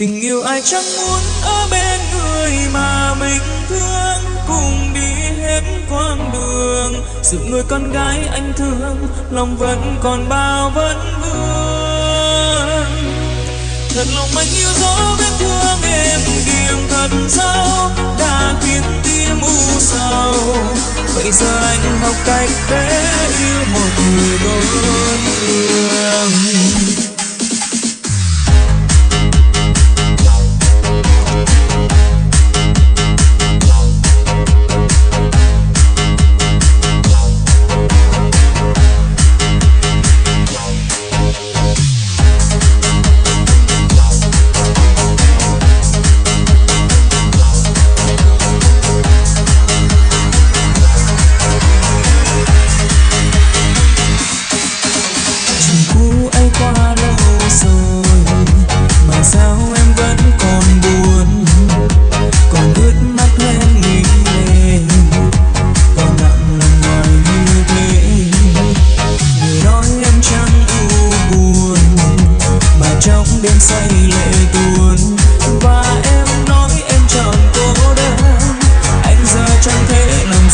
tình yêu ai chẳng muốn ở bên người mà mình thương. Cùng đi hết quãng đường sự người con gái anh thương, lòng vẫn còn bao vấn vương. Thật lòng anh yêu dấu vết thương em điểm thật sâu, đã khiến tim u sầu. Vậy giờ anh học cách để yêu một người đôi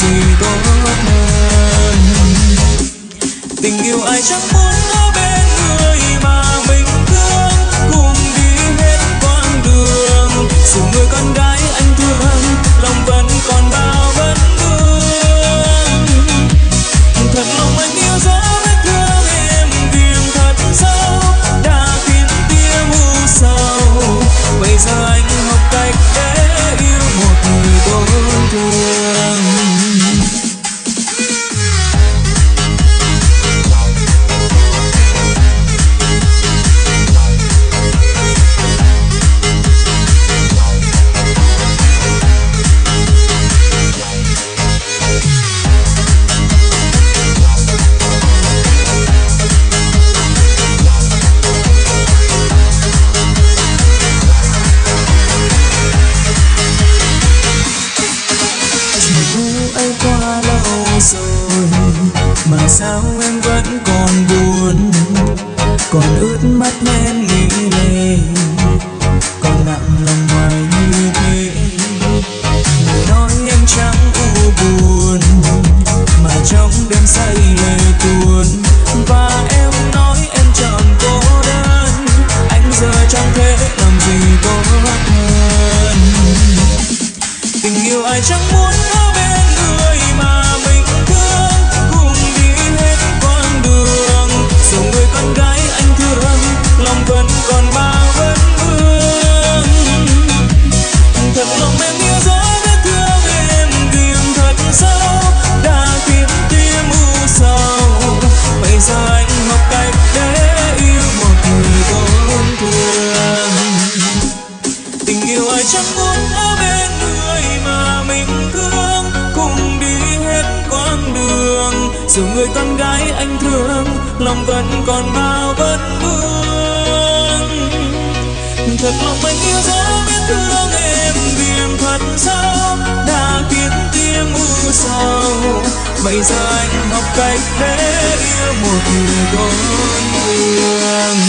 thương tình yêu ai chẳng muốn ấp mà sao em vẫn còn buồn? Còn ướt mắt em nghĩ dù người con gái anh thương, lòng vẫn còn bao vẫn vương. Thật lòng anh yêu dấu biết thương em viềng thật sao đã kiếm tim u sầu, bây giờ anh học cách để yêu một người con thương.